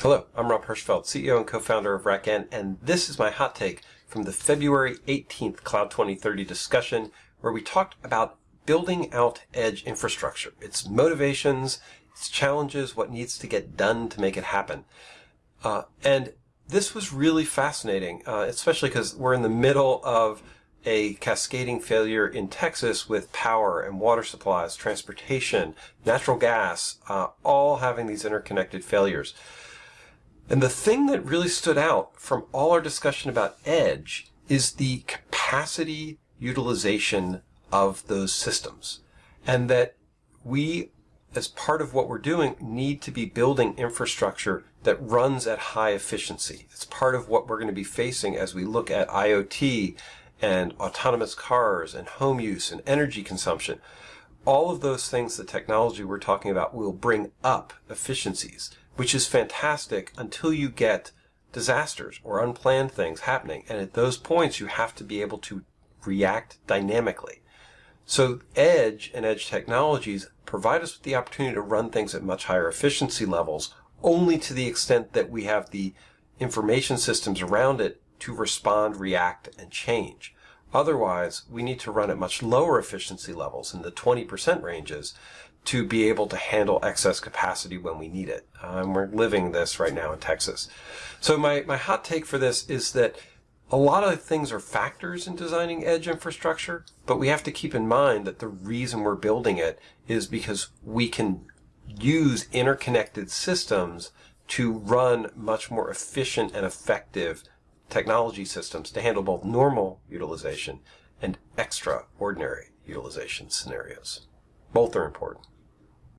Hello, I'm Rob Hirschfeld, CEO and co-founder of RackN, and this is my hot take from the February 18th Cloud 2030 discussion where we talked about building out edge infrastructure, its motivations, its challenges, what needs to get done to make it happen. Uh, and this was really fascinating, uh, especially because we're in the middle of a cascading failure in Texas with power and water supplies, transportation, natural gas, uh, all having these interconnected failures. And the thing that really stood out from all our discussion about edge is the capacity utilization of those systems. And that we, as part of what we're doing, need to be building infrastructure that runs at high efficiency. It's part of what we're going to be facing as we look at IoT and autonomous cars and home use and energy consumption. All of those things, the technology we're talking about will bring up efficiencies which is fantastic until you get disasters or unplanned things happening. And at those points, you have to be able to react dynamically. So edge and edge technologies provide us with the opportunity to run things at much higher efficiency levels, only to the extent that we have the information systems around it to respond, react, and change. Otherwise, we need to run at much lower efficiency levels in the 20% ranges to be able to handle excess capacity when we need it. Um, we're living this right now in Texas. So my, my hot take for this is that a lot of things are factors in designing edge infrastructure, but we have to keep in mind that the reason we're building it is because we can use interconnected systems to run much more efficient and effective technology systems to handle both normal utilization and extraordinary utilization scenarios. Both are important.